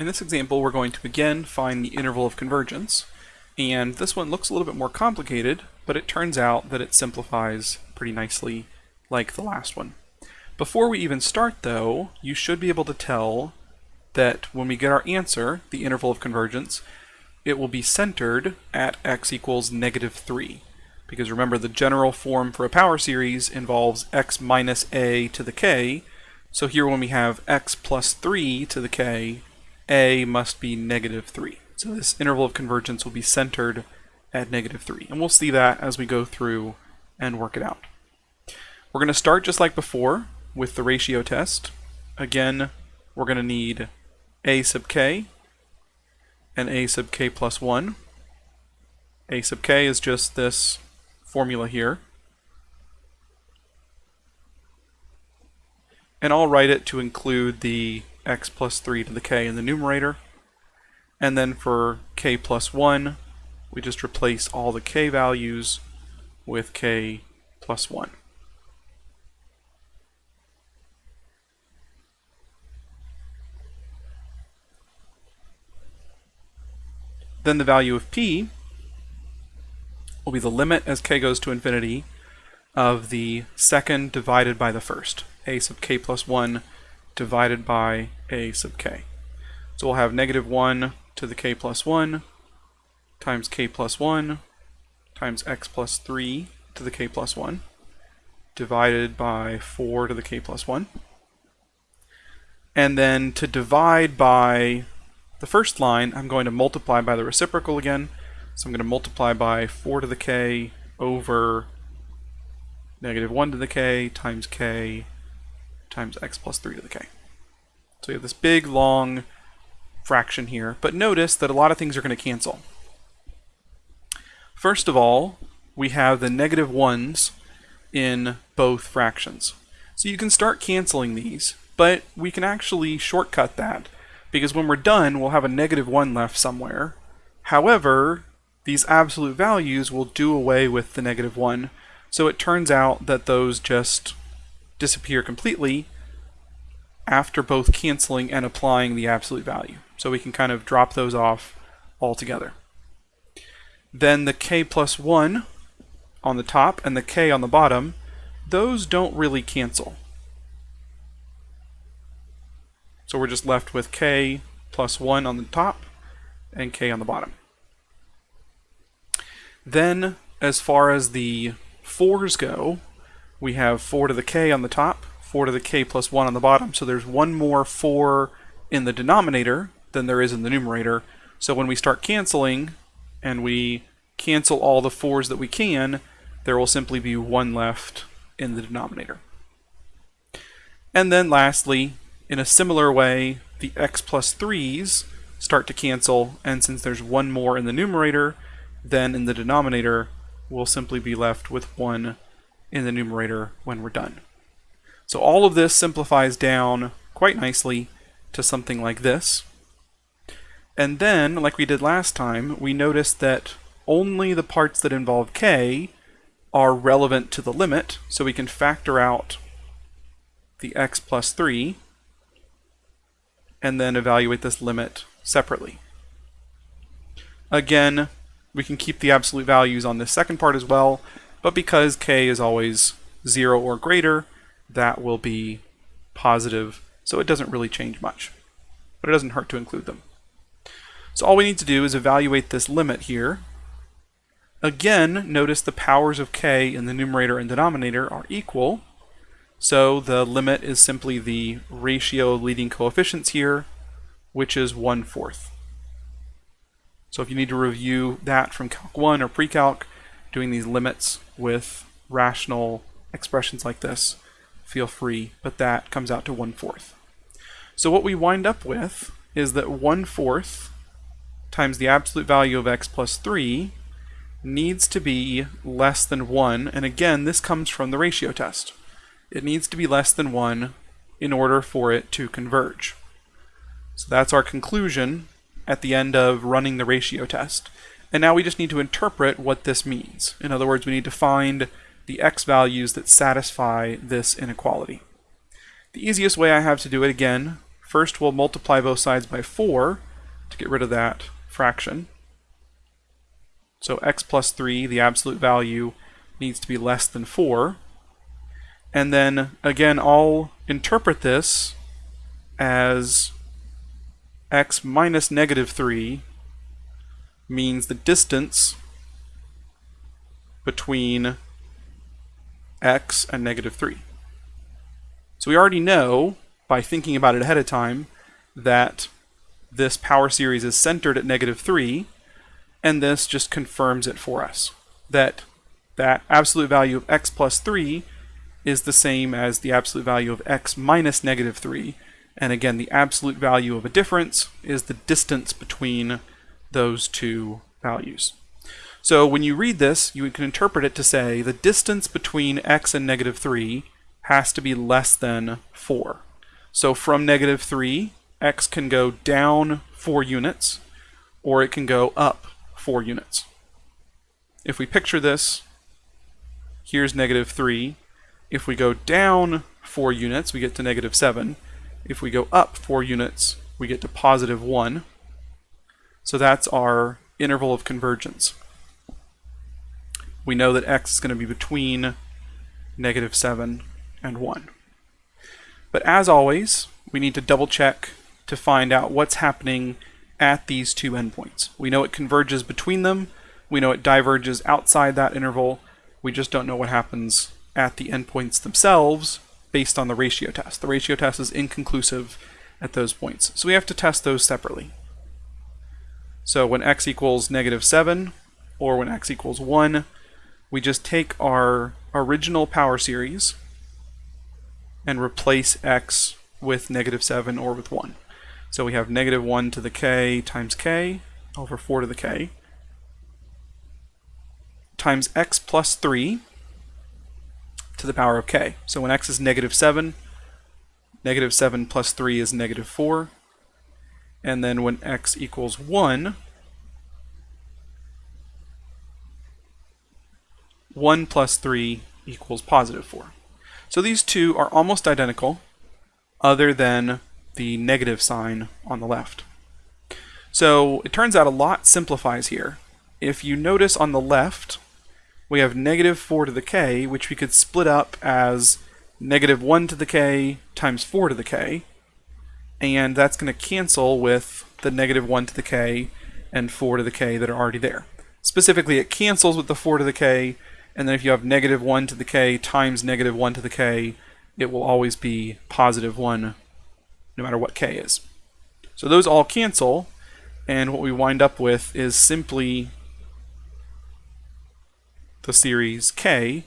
In this example, we're going to again find the interval of convergence, and this one looks a little bit more complicated, but it turns out that it simplifies pretty nicely like the last one. Before we even start though, you should be able to tell that when we get our answer, the interval of convergence, it will be centered at x equals negative 3. Because remember, the general form for a power series involves x minus a to the k, so here when we have x plus 3 to the k, a must be negative 3. So this interval of convergence will be centered at negative 3. And we'll see that as we go through and work it out. We're going to start just like before with the ratio test. Again, we're going to need a sub k and a sub k plus 1. a sub k is just this formula here. And I'll write it to include the x plus 3 to the k in the numerator. And then for k plus 1, we just replace all the k values with k plus 1. Then the value of p will be the limit as k goes to infinity of the second divided by the first, a sub k plus 1 divided by a sub k. So we'll have negative 1 to the k plus 1 times k plus 1 times x plus 3 to the k plus 1 divided by 4 to the k plus 1. And then to divide by the first line, I'm going to multiply by the reciprocal again. So I'm going to multiply by 4 to the k over negative 1 to the k times k times x plus 3 to the k. So we have this big, long fraction here, but notice that a lot of things are going to cancel. First of all, we have the negative negative ones in both fractions. So you can start canceling these, but we can actually shortcut that because when we're done, we'll have a negative 1 left somewhere. However, these absolute values will do away with the negative 1, so it turns out that those just disappear completely after both canceling and applying the absolute value. So we can kind of drop those off altogether. Then the k plus 1 on the top and the k on the bottom, those don't really cancel. So we're just left with k plus 1 on the top and k on the bottom. Then, as far as the 4s go, we have 4 to the k on the top, 4 to the k plus 1 on the bottom. So there's one more 4 in the denominator than there is in the numerator. So when we start canceling and we cancel all the 4's that we can, there will simply be one left in the denominator. And then lastly, in a similar way, the x plus 3's start to cancel, and since there's one more in the numerator, then in the denominator, we'll simply be left with one in the numerator when we're done. So all of this simplifies down quite nicely to something like this. And then, like we did last time, we notice that only the parts that involve k are relevant to the limit, so we can factor out the x plus 3 and then evaluate this limit separately. Again, we can keep the absolute values on this second part as well, but because k is always 0 or greater, that will be positive, so it doesn't really change much. But it doesn't hurt to include them. So all we need to do is evaluate this limit here. Again, notice the powers of k in the numerator and denominator are equal, so the limit is simply the ratio of leading coefficients here, which is 1 fourth. So if you need to review that from Calc 1 or Pre-Calc, doing these limits with rational expressions like this, feel free, but that comes out to 1 fourth. So what we wind up with is that 1 fourth times the absolute value of x plus 3 needs to be less than 1, and again, this comes from the ratio test. It needs to be less than 1 in order for it to converge. So that's our conclusion at the end of running the ratio test. And now we just need to interpret what this means. In other words, we need to find the x values that satisfy this inequality. The easiest way I have to do it again First, we'll multiply both sides by 4 to get rid of that fraction. So x plus 3, the absolute value, needs to be less than 4. And then, again, I'll interpret this as x minus negative 3 means the distance between x and negative 3. So we already know, by thinking about it ahead of time, that this power series is centered at negative 3, and this just confirms it for us, that that absolute value of x plus 3 is the same as the absolute value of x minus negative 3, and again, the absolute value of a difference is the distance between those two values. So when you read this, you can interpret it to say the distance between x and negative 3 has to be less than 4. So from negative 3, x can go down 4 units, or it can go up 4 units. If we picture this, here's negative 3. If we go down 4 units, we get to negative 7. If we go up 4 units, we get to positive 1. So that's our interval of convergence. We know that x is going to be between negative 7 and 1. But as always, we need to double check to find out what's happening at these two endpoints. We know it converges between them, we know it diverges outside that interval, we just don't know what happens at the endpoints themselves based on the ratio test. The ratio test is inconclusive at those points. So we have to test those separately. So when x equals negative 7, or when x equals 1, we just take our original power series and replace x with negative 7 or with 1. So we have negative 1 to the k times k over 4 to the k times x plus 3 to the power of k. So when x is negative 7, negative 7 plus 3 is negative 4. And then when x equals 1, 1 plus 3 equals positive 4. So these two are almost identical, other than the negative sign on the left. So it turns out a lot simplifies here. If you notice on the left, we have negative 4 to the k, which we could split up as negative 1 to the k times 4 to the k, and that's going to cancel with the negative 1 to the k and 4 to the k that are already there. Specifically, it cancels with the 4 to the k, and then if you have negative 1 to the k times negative 1 to the k, it will always be positive 1 no matter what k is. So those all cancel, and what we wind up with is simply the series k,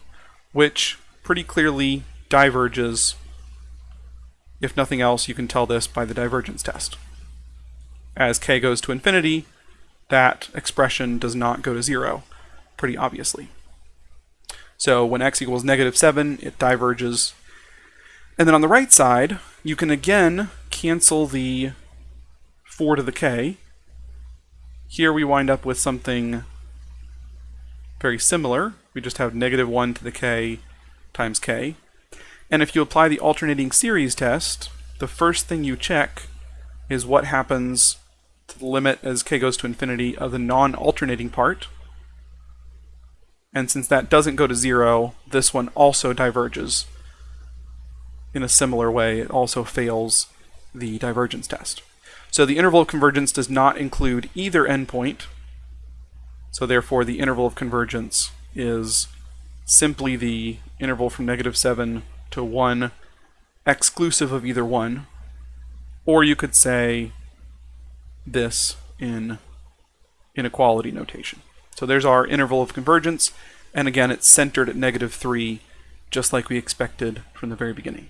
which pretty clearly diverges. If nothing else, you can tell this by the divergence test. As k goes to infinity, that expression does not go to zero, pretty obviously. So when x equals negative 7, it diverges. And then on the right side, you can again cancel the 4 to the k. Here we wind up with something very similar. We just have negative 1 to the k times k. And if you apply the alternating series test, the first thing you check is what happens to the limit as k goes to infinity of the non-alternating part. And since that doesn't go to zero, this one also diverges in a similar way. It also fails the divergence test. So the interval of convergence does not include either endpoint. So therefore the interval of convergence is simply the interval from negative 7 to 1 exclusive of either one. Or you could say this in inequality notation. So there's our interval of convergence, and again, it's centered at negative 3, just like we expected from the very beginning.